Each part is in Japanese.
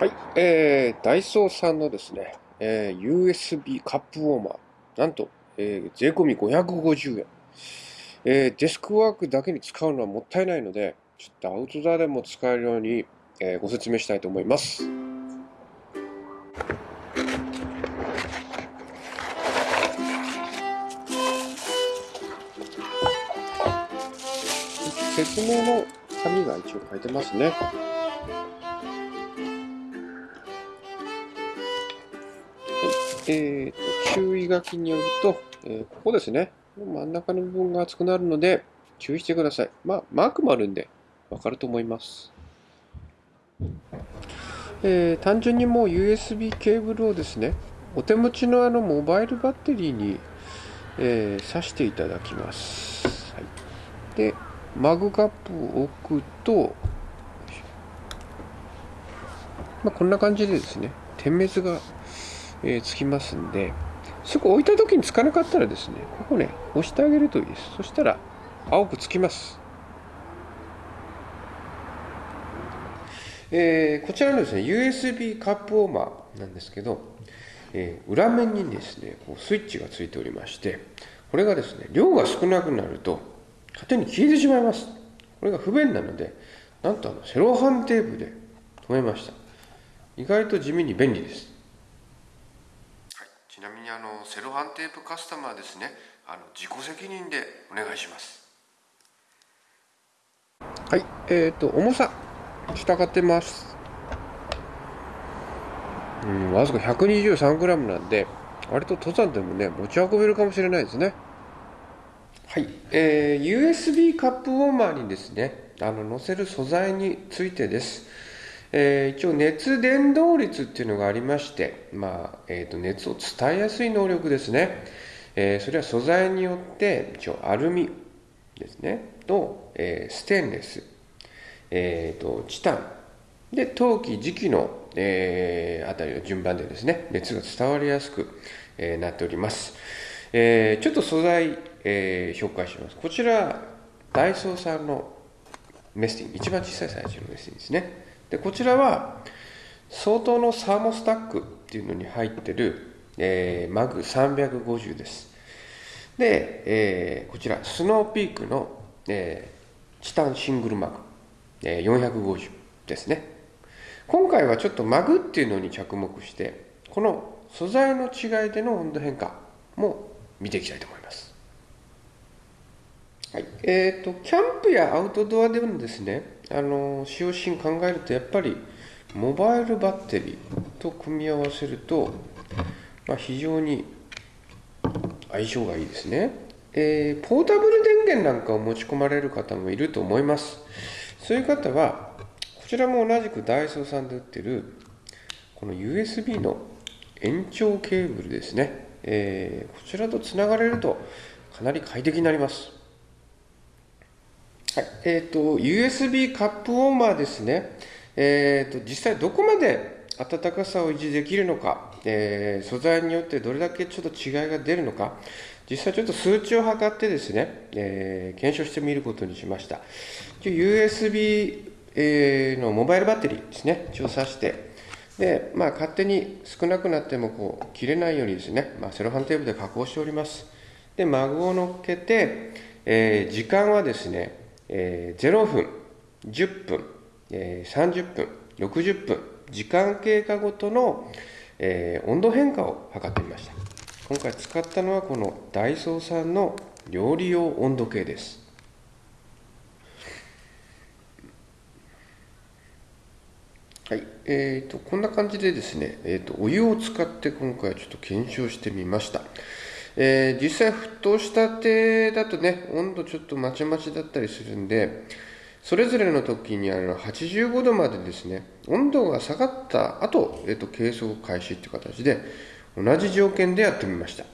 はい、えー、ダイソーさんのですね、えー、USB カップウォーマー、なんと、えー、税込み550円。えー、デスクワークだけに使うのはもったいないので、ちょっとアウトドアでも使えるように、えー、ご説明したいと思います。説明の紙が一応書いてますね。えーと、注意書きによると、えー、ここですね、真ん中の部分が熱くなるので、注意してください。まあ、マークもあるんで、わかると思います。えー、単純にもう USB ケーブルをですね、お手持ちのあのモバイルバッテリーに、えー、挿していただきます。はい、で、マグカップを置くと、まあ、こんな感じでですね、点滅がえー、つきますんで、そこ置いた時につかなかったらですね、ここね、押してあげるといいです。そしたら、青くつきます。えー、こちらのですね、USB カップウォーマーなんですけど、えー、裏面にですね、こうスイッチがついておりまして、これがですね、量が少なくなると、勝手に消えてしまいます。これが不便なので、なんとあのセロハンテープで留めました。意外と地味に便利です。ちなみにあのセロハンテープカスタマーですね。あの自己責任でお願いします。はいえっ、ー、と重さ従ってます。うんわずか 123g なんで割と登山でもね持ち運べるかもしれないですね。はい、えー、USB カップウォーマーにですねあの載せる素材についてです。えー、一応熱伝導率っていうのがありまして、まあえー、と熱を伝えやすい能力ですね、えー、それは素材によって一応アルミですね。と、えー、ステンレス、えーと、チタン。で陶器磁器の、えー、あたりの順番でですね熱が伝わりやすく、えー、なっております、えー、ちょっと素材、えー、紹介します。こちらダイソーさんのメスティン一番小さいサイズのメスティンですね。でこちらは相当のサーモスタックっていうのに入ってる、えー、マグ350です。で、えー、こちらスノーピークの、えー、チタンシングルマグ、えー、450ですね。今回はちょっとマグっていうのに着目してこの素材の違いでの温度変化も見ていきたいと思います。はい。えーと、キャンプやアウトドアでもですねあの使用シーン考えるとやっぱりモバイルバッテリーと組み合わせると、まあ、非常に相性がいいですね、えー、ポータブル電源なんかを持ち込まれる方もいると思います。そういう方はこちらも同じくダイソーさんで売ってるこの USB の延長ケーブルですね、えー、こちらとつながれるとかなり快適になります。はい、え、ー、と、USB カップウォーマーですね。え、ー、と、実際どこまで暖かさを維持できるのか、えー、素材によってどれだけちょっと違いが出るのか、実際ちょっと数値を測ってですね、えー、検証してみることにしました。USB、えー、のモバイルバッテリーですね、調査して、で、まあ、勝手に少なくなってもこう切れないようにですね、まあ、セロハンテープで加工しております。で、マグを乗っけて、えー、時間はですね、えー、0分、10分、えー、30分、60分、時間経過ごとの、えー、温度変化を測ってみました。今回使ったのはこのダイソーさんの料理用温度計です。はい、えーと、こんな感じでですね、えーと、お湯を使って今回ちょっと検証してみました。えー、実際沸騰したてだとね、温度ちょっとまちまちだったりするんで、それぞれの時にあの85度までですね、温度が下がった後、えっと、計測開始っていう形で、同じ条件でやってみました。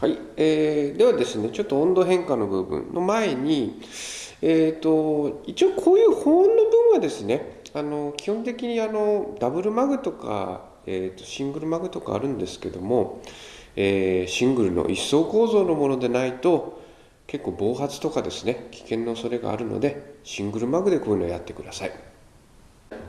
はい、えー、ではですね、ちょっと温度変化の部分の前に、えーと、一応こういう保温の分はですね、あの基本的にあのダブルマグとかえーと、シングルマグとかあるんですけども、えー、シングルの一層構造のものでないと結構暴発とかですね危険の恐れがあるのでシングルマグでこういうのをやってください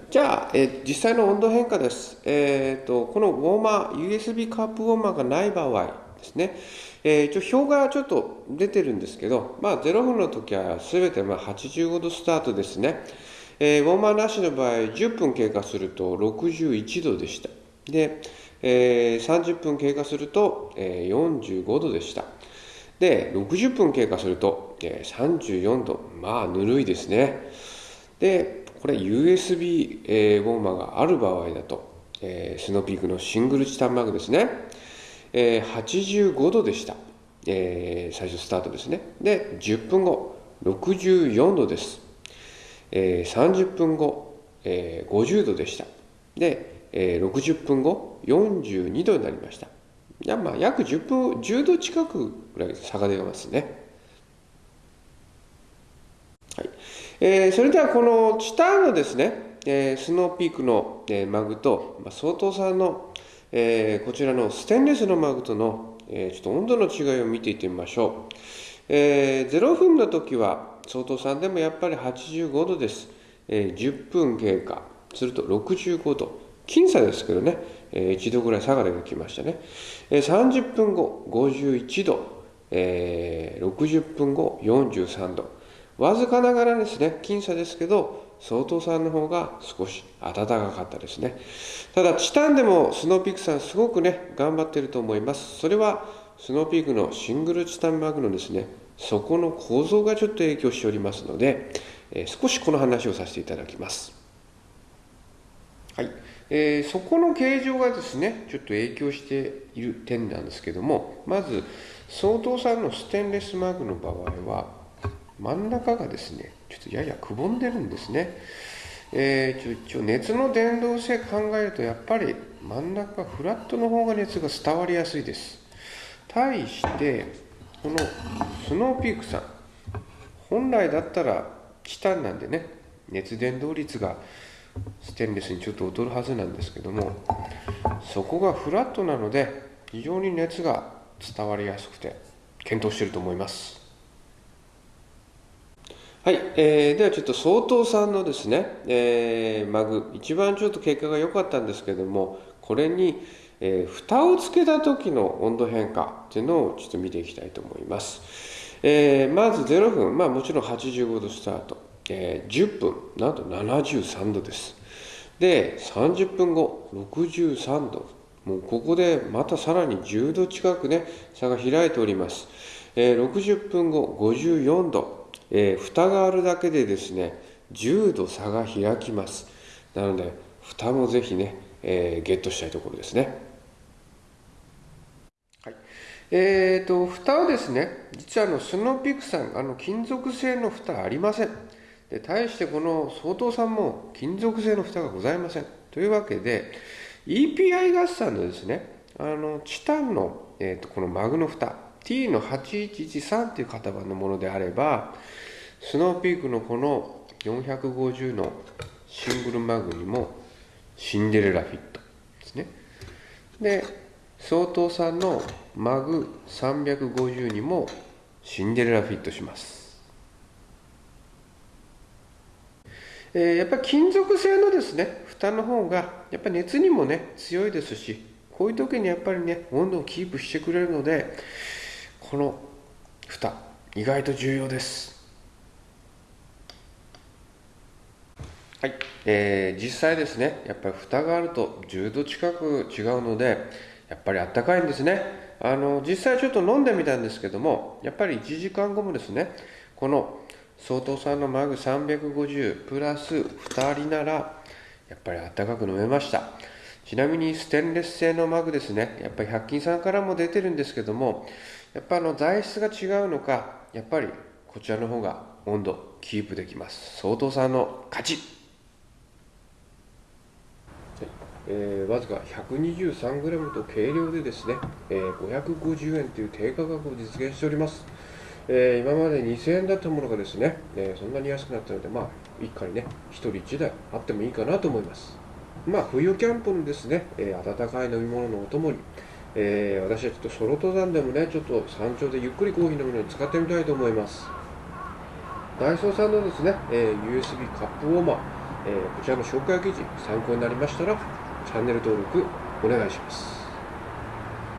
じゃあ、えー、実際の温度変化です。えーと、このウォーマー、USB カップウォーマーがない場合ですね、えー、一応表がちょっと出てるんですけど、まあ、0分の時は全てまあ85度スタートですね。えー、ウォーマーなしの場合、10分経過すると61度でした。で、えー、30分経過すると、えー、45度でした。で、60分経過すると、えー、34度。まあ、ぬるいですね。で、これ USB、えー、ウォーマーがある場合だと、えー、スノーピークのシングルチタンマグですね。えー、85度でした。えー、最初スタートですね。で、10分後、64度です。えー、30分後、えー、50度でした。で、えー、60分後、42度になりました。いや、まあ、約10分、10度近くぐらい差が出ますね。はい。えー、それではこのチタンのですね、えー、スノーピークの、えー、マグと、まあ、相当さんの、えー、こちらのステンレスのマグとの、えー、ちょっと温度の違いを見ていってみましょう。えー、0分の時は相当さんでもやっぱり85度です。えー、10分経過すると65度。僅差ですけどね、えー、1度ぐらい下がりがきましたね。えー、30分後51度、えー、60分後43度。わずかながらですね、僅差ですけど、相当さんの方が少し暖かかったですね。ただ、チタンでもスノーピークさんすごくね、頑張ってると思います。それは、スノーピークのシングルチタンマグのですね、そこの構造がちょっと影響しておりますので、えー、少しこの話をさせていただきます。はい。えー、そこの形状がですね、ちょっと影響している点なんですけども、まず、相当さんのステンレスマグの場合は、真ん中がですね、ちょっとややくぼんでるんですね。えー、ちょ熱の伝導性考えるとやっぱり真ん中フラットの方が熱が伝わりやすいです。対してこのスノーピークさん本来だったらチタンなんでね熱伝導率がステンレスにちょっと劣るはずなんですけどもそこがフラットなので非常に熱が伝わりやすくて検討してると思います。はい、えー、ではちょっと相当さんのですね、えー、マグ、一番ちょっと結果が良かったんですけども、これに、えー、蓋をつけた時の温度変化っていうのをちょっと見ていきたいと思います。えー、まず0分、まあもちろん85度スタート、えー、10分、なんと73度です。で、30分後、63度。もうここでまたさらに10度近くね、差が開いております。えー、60分後、54度。えー、蓋があるだけでですね10度差が開きますなので蓋もぜひね、えー、ゲットしたいところですねはいえーと蓋はですね実はあのスノーピクさんあの金属製の蓋ありませんで対してこの総統さんも金属製の蓋がございませんというわけで EPI 合算のですねあのチタンの、えーとこのマグの蓋 T の8113っていう型番のものであれば、スノーピークのこの450のシングルマグにもシンデレラフィットですね。で、相当さんのマグ350にもシンデレラフィットします。え、やっぱり金属製のですね、蓋の方がやっぱり熱にもね強いですし、こういう時にやっぱりね温度をキープしてくれるので、この蓋意外と重要です。はい、えー、実際ですねやっぱり蓋があると10度近く違うのでやっぱりあったかいんですね。あの実際ちょっと飲んでみたんですけどもやっぱり1時間後もですねこの相当さんのマグ350プラス2人ならやっぱりあったかく飲めました。ちなみにステンレス製のマグですね。やっぱり100均さんからも出てるんですけどもやっぱあの材質が違うのかやっぱりこちらの方が温度キープできます。相当さんの勝ち、えー、わずか 123g と軽量でですね、えー、550円という低価格を実現しております、えー、今まで2000円だったものがですね、えー、そんなに安くなったのでまあ一家にね1人1台あってもいいかなと思いますまあ冬キャンプのですね、えー、温かい飲み物のお供にえ、私はちょっとソロ登山でもね、ちょっと山頂でゆっくりコーヒー飲むのに使ってみたいと思います。ダイソーさんのですね、え、USB カップウォーマー、えーこちらの紹介記事参考になりましたらチャンネル登録お願いします